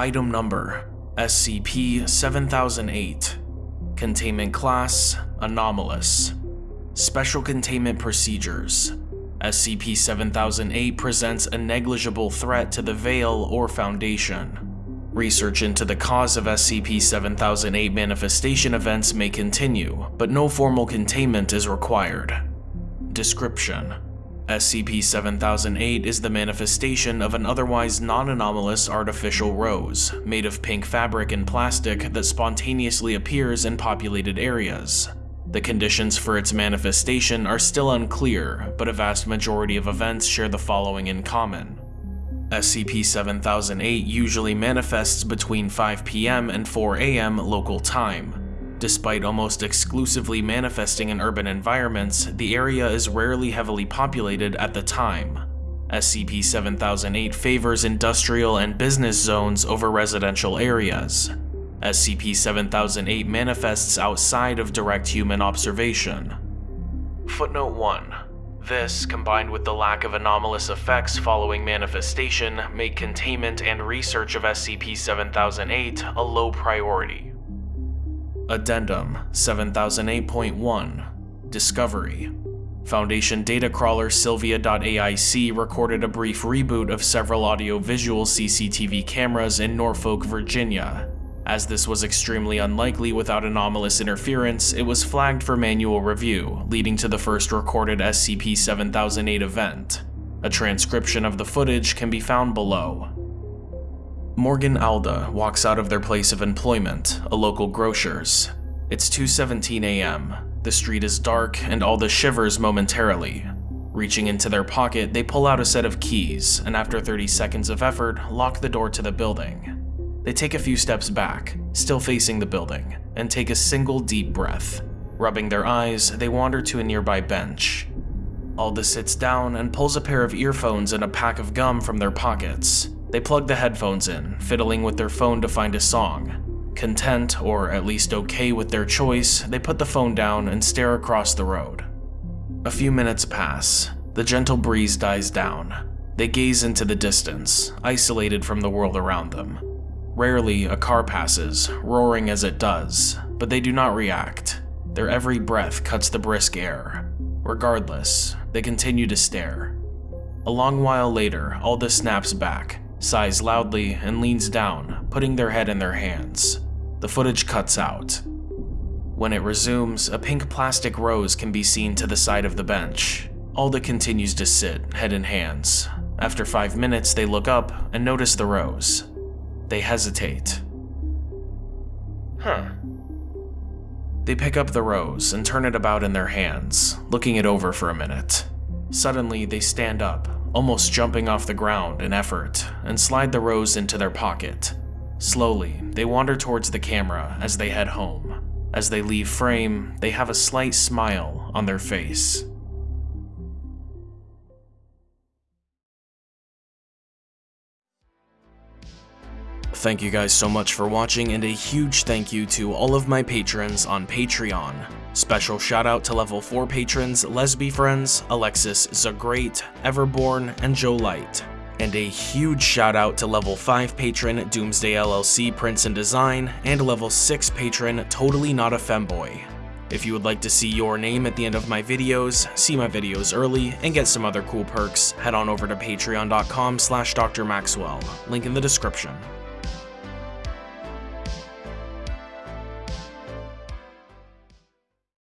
Item Number SCP-7008 Containment Class Anomalous Special Containment Procedures SCP-7008 presents a negligible threat to the Veil or Foundation. Research into the cause of SCP-7008 manifestation events may continue, but no formal containment is required. Description: SCP-7008 is the manifestation of an otherwise non-anomalous artificial rose, made of pink fabric and plastic that spontaneously appears in populated areas. The conditions for its manifestation are still unclear, but a vast majority of events share the following in common. SCP-7008 usually manifests between 5 p.m. and 4 a.m. local time. Despite almost exclusively manifesting in urban environments, the area is rarely heavily populated at the time. SCP-7008 favors industrial and business zones over residential areas. SCP-7008 manifests outside of direct human observation. Footnote 1 this, combined with the lack of anomalous effects following manifestation, make containment and research of SCP-7008 a low priority. Addendum 7008.1 Discovery Foundation data crawler Sylvia.aic recorded a brief reboot of several audio-visual CCTV cameras in Norfolk, Virginia, as this was extremely unlikely without anomalous interference, it was flagged for manual review, leading to the first recorded SCP-7008 event. A transcription of the footage can be found below. Morgan Alda walks out of their place of employment, a local grocer's. It's 2.17 a.m. The street is dark, and Alda shivers momentarily. Reaching into their pocket, they pull out a set of keys, and after 30 seconds of effort, lock the door to the building. They take a few steps back, still facing the building, and take a single deep breath. Rubbing their eyes, they wander to a nearby bench. Alda sits down and pulls a pair of earphones and a pack of gum from their pockets. They plug the headphones in, fiddling with their phone to find a song. Content, or at least okay with their choice, they put the phone down and stare across the road. A few minutes pass. The gentle breeze dies down. They gaze into the distance, isolated from the world around them. Rarely, a car passes, roaring as it does, but they do not react. Their every breath cuts the brisk air. Regardless, they continue to stare. A long while later, Alda snaps back, sighs loudly, and leans down, putting their head in their hands. The footage cuts out. When it resumes, a pink plastic rose can be seen to the side of the bench. Alda continues to sit, head in hands. After five minutes, they look up and notice the rose. They hesitate. Huh. They pick up the rose and turn it about in their hands, looking it over for a minute. Suddenly, they stand up, almost jumping off the ground in effort, and slide the rose into their pocket. Slowly, they wander towards the camera as they head home. As they leave frame, they have a slight smile on their face. Thank you guys so much for watching and a huge thank you to all of my patrons on Patreon. Special shout out to level 4 patrons Lesby Friends, Alexis Zagreat, Everborn, and Joe Light. And a huge shout out to level 5 patron Doomsday LLC Prince and Design, and level 6 patron Totally Not a Femboy. If you would like to see your name at the end of my videos, see my videos early, and get some other cool perks, head on over to patreon.com slash drmaxwell, link in the description.